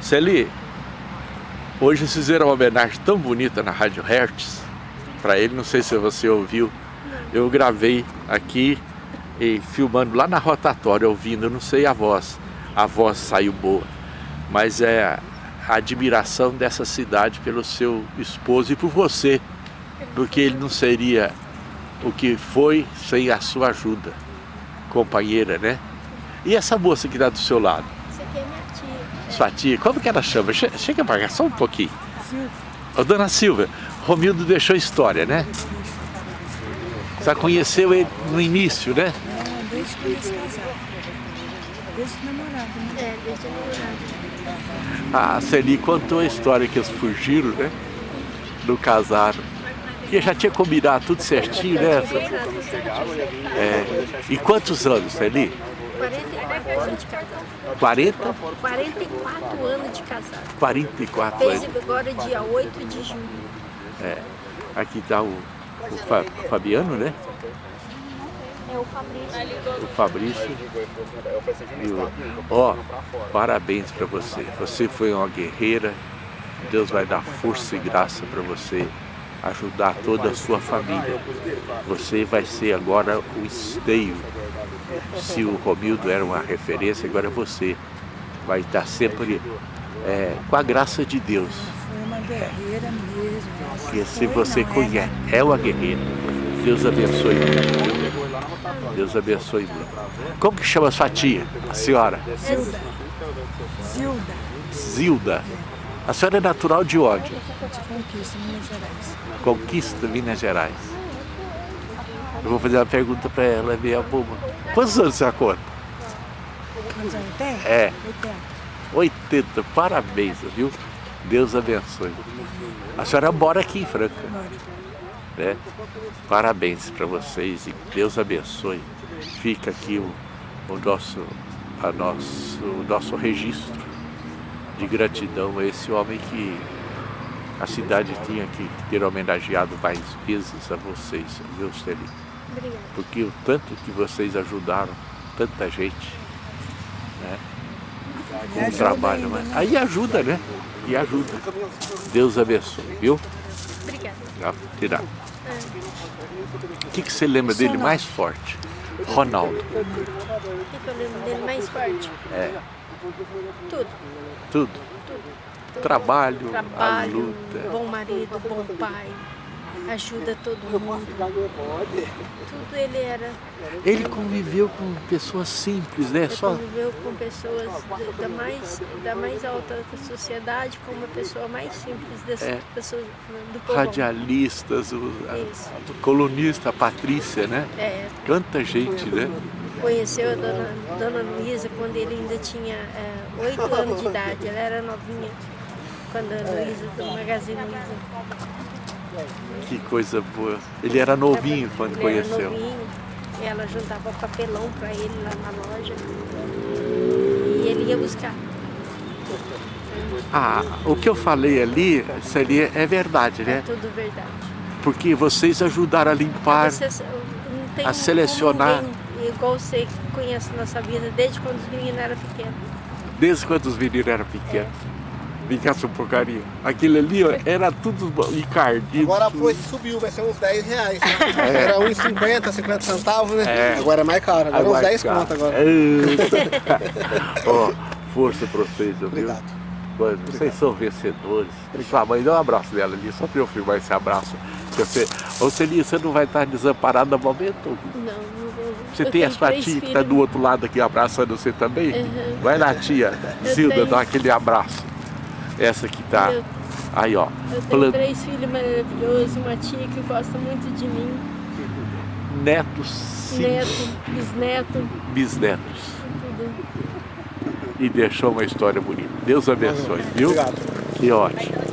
Celi, hoje fizeram uma homenagem tão bonita na Rádio Hertz, para ele, não sei se você ouviu, eu gravei aqui e filmando lá na rotatória, ouvindo, não sei a voz, a voz saiu boa, mas é a admiração dessa cidade pelo seu esposo e por você, porque ele não seria o que foi sem a sua ajuda, companheira, né? E essa moça que está do seu lado? Essa aqui é minha tia. Sua tia, como que ela chama? Chega para cá só um pouquinho. Ô, dona Silvia, Romildo deixou história, né? Você conheceu ele no início, né? É, desde que eles casaram. Desde namorado, né? É, desde namorado. A Celi contou a história que eles fugiram, né? Não casaram. Porque já tinha combinado tudo certinho, né? É. E quantos anos, Celi? 44 anos de casado. 40? 44 anos de casado. 44 Fez anos. agora dia 8 de julho. É. Aqui está o, o Fa- Fabiano, né? É o Fabrício. O Fabrício. E o... Ó, parabéns para você. Você foi uma guerreira. Deus vai dar força e graça para você ajudar toda a sua família. Você vai ser agora o esteio. Se o Romildo era uma referência, agora você vai estar sempre é, com a graça de Deus. Foi uma guerreira mesmo. Porque se você conhece, é uma guerreira. Deus abençoe. Deus abençoe. Como que chama sua tia, a senhora? Zilda. Zilda, Zilda. A senhora é natural de onde? de Conquista, Minas Gerais. Conquista, Minas Gerais. Eu vou fazer uma pergunta para ela, ver a boba. Quantos anos você conta? Quantos anos tem? É, 80. 80. Parabéns, viu? Deus abençoe. A senhora mora aqui em Franca, né? Parabéns para vocês e Deus abençoe. Fica aqui o, o, nosso, a nosso, o nosso registro de gratidão a esse homem que a cidade tinha que ter homenageado mais vezes a vocês, viu, Celi? Obrigada. Porque o tanto que vocês ajudaram tanta gente, né? Com o trabalho, ainda, mas né? aí ajuda, né? E ajuda. Deus abençoe, viu? Obrigada. Tirar. O que, que você lembra dele mais forte? Ronaldo. O que, que eu lembro dele mais forte? É, Tudo. tudo. Trabalho, a Trabalho, luta. bom marido, bom pai. Ajuda todo mundo. Tudo ele era. Ele conviveu com pessoas simples, né? Ele Só conviveu com pessoas da- mais, da mais alta sociedade, com uma pessoa mais simples dessas É. pessoas do povo. radialistas, o, a, a colunista, a Patrícia, né? É, Tanta gente, né? Conheceu a dona, dona Luísa quando ele ainda tinha é, oito anos de idade, ela era novinha. Quando a Luísa, do Magazine Luiza. Que coisa boa. Ele era novinho quando Ele conheceu. Era novinho, e ela juntava papelão para ele lá na loja. E ele ia buscar. Ah, o que eu falei ali seria, é verdade, É né? tudo verdade. Porque vocês ajudaram a limpar, a selecionar. Igual você que conhece nossa vida desde quando os meninos eram pequenos. desde quando os meninos eram pequenos. Vem cá, sua porcaria. Aquele ali, ó, era tudo encardido. Agora foi, subiu, vai ser uns 10 reais. Né? Era 1,50, 50 centavos, né? É. Agora é mais caro, agora, uns 10 cara, conto agora. eita. Ó, força pra vocês, viu? Obrigado. Mano, vocês são vencedores. Sua mãe, dá um abraço dela ali, só pra eu filmar esse abraço. Que Você, ô Celinha, você não vai estar desamparado no momento? Não. Você Eu tem a sua tia que filhos. está do outro lado aqui abraçando você também? Uhum. Vai lá, tia. Zilda, tenho. dá aquele abraço. Essa que tá. Eu- Aí, ó. Eu tenho Plan- três filhos maravilhosos, uma tia que gosta muito de mim, Netos, sim, neto, bisneto, bisnetos. tudo. E deixou uma história bonita. Deus abençoe, viu? Obrigado. Que ótimo.